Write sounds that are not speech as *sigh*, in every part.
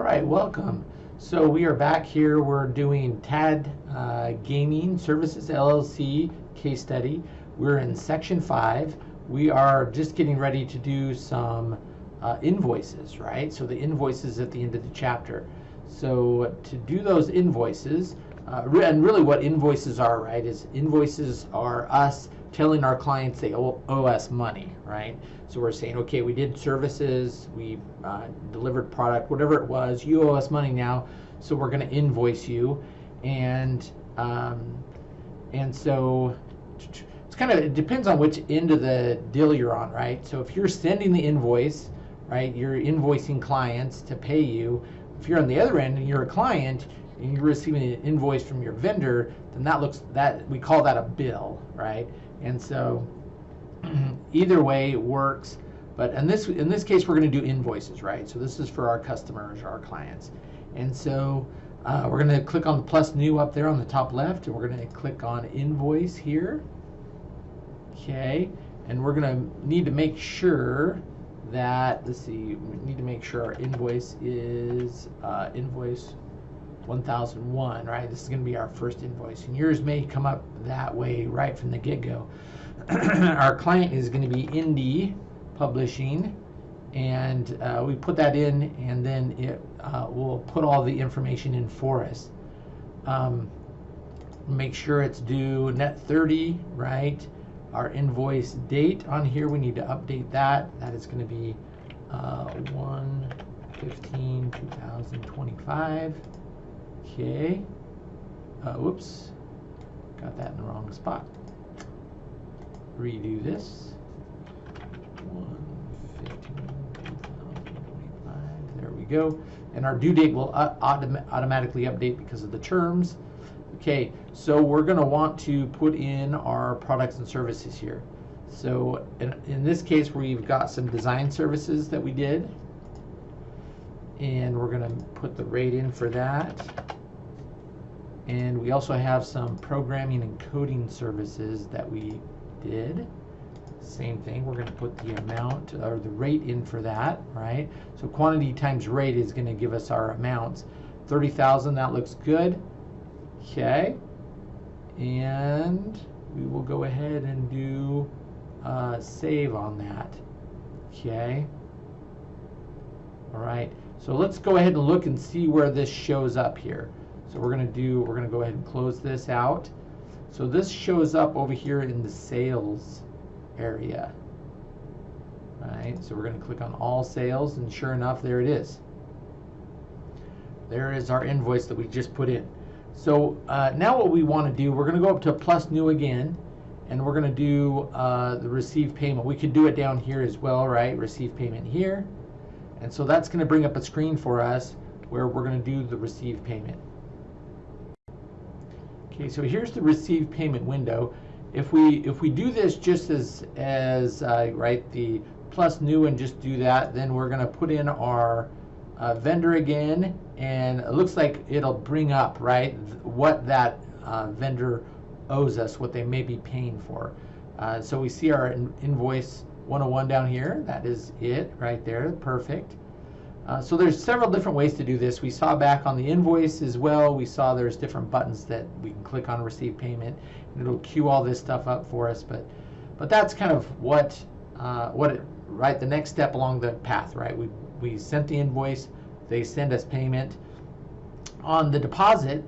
All right, welcome. So we are back here. We're doing TAD uh, Gaming Services LLC case study. We're in section five. We are just getting ready to do some uh, invoices, right? So the invoices at the end of the chapter. So to do those invoices, uh, and really what invoices are, right, is invoices are us telling our clients they owe, us money, right? So we're saying, okay, we did services, we uh, delivered product, whatever it was, you owe us money now, so we're going to invoice you, and um, and so it's kind of it depends on which end of the deal you're on, right? So if you're sending the invoice, right, you're invoicing clients to pay you. If you're on the other end and you're a client, and you're receiving an invoice from your vendor, then that looks that we call that a bill, right? And so *clears throat* either way works. But in this in this case, we're going to do invoices, right? So this is for our customers, our clients. And so uh, we're going to click on the plus new up there on the top left, and we're going to click on invoice here. Okay, and we're going to need to make sure that let's see, we need to make sure our invoice is uh, invoice 1001, right? This is going to be our first invoice. And yours may come up that way right from the get-go. *clears throat* our client is going to be Indie Publishing. And uh, we put that in, and then it uh, will put all the information in for us. Um, make sure it's due net 30, right? Our invoice date on here, we need to update that. That is going to be uh, 1 15 2025. Okay. Uh, whoops. Got that in the wrong spot. Redo this. 115, There we go. And our due date will uh, autom automatically update because of the terms. Okay, so we're going to want to put in our products and services here. So in, in this case, we've got some design services that we did. And we're going to put the rate in for that. And we also have some programming and coding services that we did. Same thing, we're going to put the amount or the rate in for that, right? So quantity times rate is going to give us our amounts. 30,000, that looks good. Okay. And we will go ahead and do uh, save on that. Okay. All right. So let's go ahead and look and see where this shows up here. So we're going to do, we're going to go ahead and close this out. So this shows up over here in the sales area. Right, so we're going to click on all sales and sure enough, there it is. There is our invoice that we just put in. So uh, now what we want to do, we're going to go up to plus new again and we're going to do uh, the receive payment. We could do it down here as well, right? Receive payment here. And so that's going to bring up a screen for us where we're going to do the receive payment. Okay, so here's the receive payment window. If we if we do this just as as uh, right the plus new and just do that, then we're going to put in our uh, vendor again, and it looks like it'll bring up right what that uh, vendor owes us, what they may be paying for. Uh, so we see our in invoice 101 down here. That is it right there. Perfect. Uh, so there's several different ways to do this. We saw back on the invoice as well, we saw there's different buttons that we can click on receive payment and it'll queue all this stuff up for us. But but that's kind of what uh, what it, right the next step along the path, right? We we sent the invoice, they send us payment. On the deposit,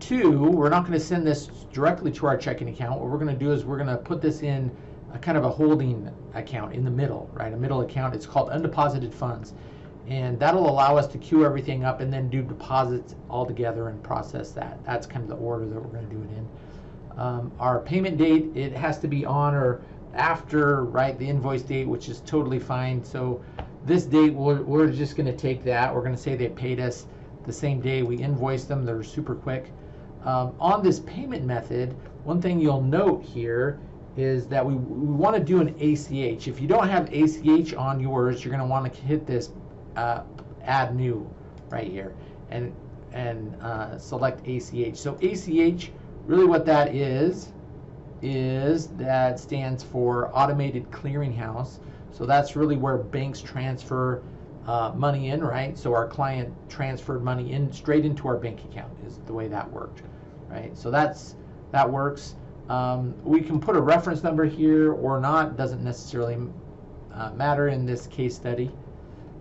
two, we're not going to send this directly to our checking account. What we're going to do is we're going to put this in a kind of a holding account in the middle, right? A middle account. It's called undeposited funds and that'll allow us to queue everything up and then do deposits all together and process that. That's kind of the order that we're going to do it in. Um, our payment date, it has to be on or after right the invoice date, which is totally fine. So this date, we're, we're just going to take that. We're going to say they paid us the same day we invoiced them. They're super quick. Um, on this payment method, one thing you'll note here is that we, we want to do an ACH. If you don't have ACH on yours, you're going to want to hit this uh, add new right here and and uh, select ACH. So ACH, really what that is, is that stands for Automated Clearinghouse. So that's really where banks transfer uh, money in, right? So our client transferred money in straight into our bank account is the way that worked, right? So that's that works. Um, we can put a reference number here or not. Doesn't necessarily uh, matter in this case study.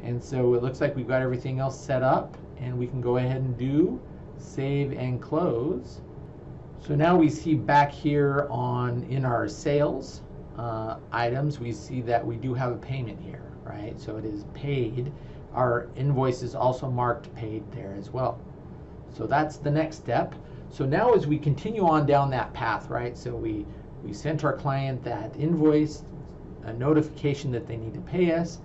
And so it looks like we've got everything else set up, and we can go ahead and do save and close. So now we see back here on in our sales uh, items, we see that we do have a payment here, right? So it is paid. Our invoice is also marked paid there as well. So that's the next step. So now as we continue on down that path, right? So we, we sent our client that invoice, a notification that they need to pay us,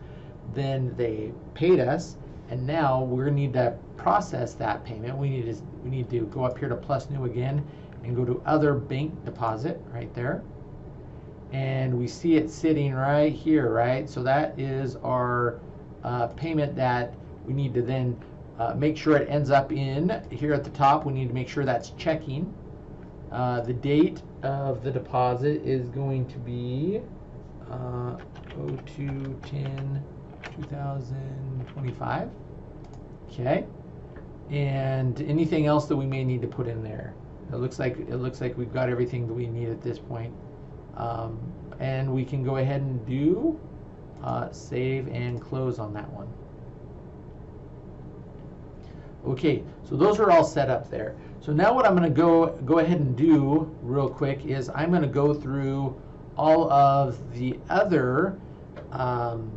then they paid us, and now we're need to process that payment. We need to we need to go up here to plus new again and go to other bank deposit right there. And we see it sitting right here, right? So that is our uh, payment that we need to then uh, make sure it ends up in here at the top. We need to make sure that's checking. Uh, the date of the deposit is going to be uh, 0210 2025. Okay. And anything else that we may need to put in there. It looks like it looks like we've got everything that we need at this point. Um, and we can go ahead and do uh, save and close on that one. Okay, so those are all set up there. So now what I'm going to go go ahead and do real quick is I'm going to go through all of the other um,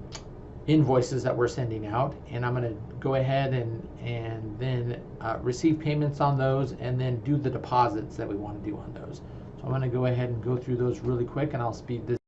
invoices that we're sending out and I'm going to go ahead and and then uh, receive payments on those and then do the deposits that we want to do on those. So I'm going to go ahead and go through those really quick and I'll speed this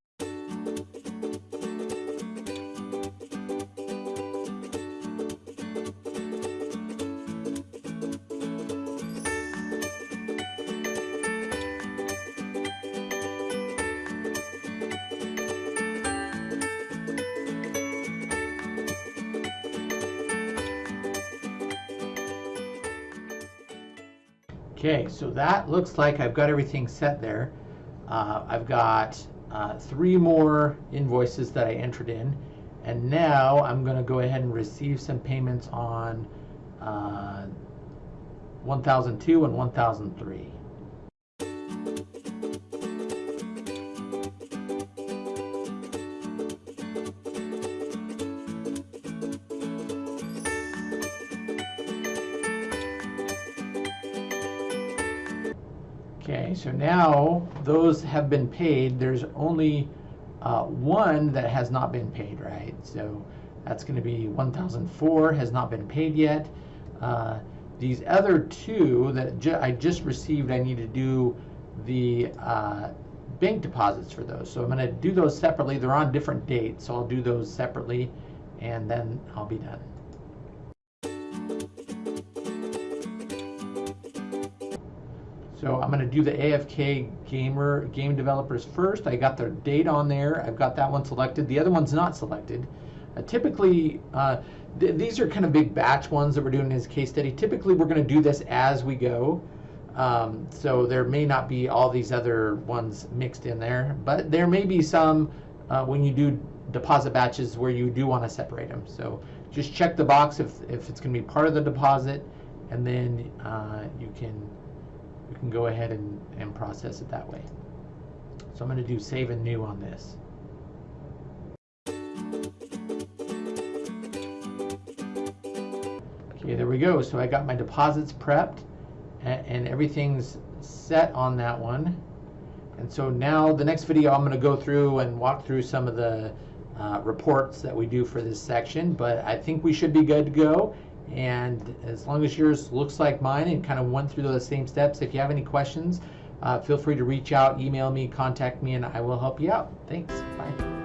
Okay, so that looks like I've got everything set there. Uh, I've got uh, three more invoices that I entered in. And now I'm going to go ahead and receive some payments on uh, 1002 and 1003. Okay, so now those have been paid. There's only uh, one that has not been paid, right? So that's going to be 1004 has not been paid yet. Uh, these other two that ju I just received, I need to do the uh, bank deposits for those. So I'm going to do those separately. They're on different dates, so I'll do those separately, and then I'll be done. So I'm going to do the AFK gamer game developers first. I got their date on there. I've got that one selected. The other one's not selected. Uh, typically, uh, th these are kind of big batch ones that we're doing in this case study. Typically, we're going to do this as we go. Um, so there may not be all these other ones mixed in there, but there may be some uh, when you do deposit batches where you do want to separate them. So just check the box if, if it's going to be part of the deposit, and then uh, you can we can go ahead and, and process it that way. So I'm going to do save and new on this. Okay, there we go. So I got my deposits prepped and, and everything's set on that one. And so now the next video I'm going to go through and walk through some of the uh, reports that we do for this section, but I think we should be good to go. And as long as yours looks like mine and kind of went through those same steps, if you have any questions, uh, feel free to reach out, email me, contact me, and I will help you out. Thanks. Bye.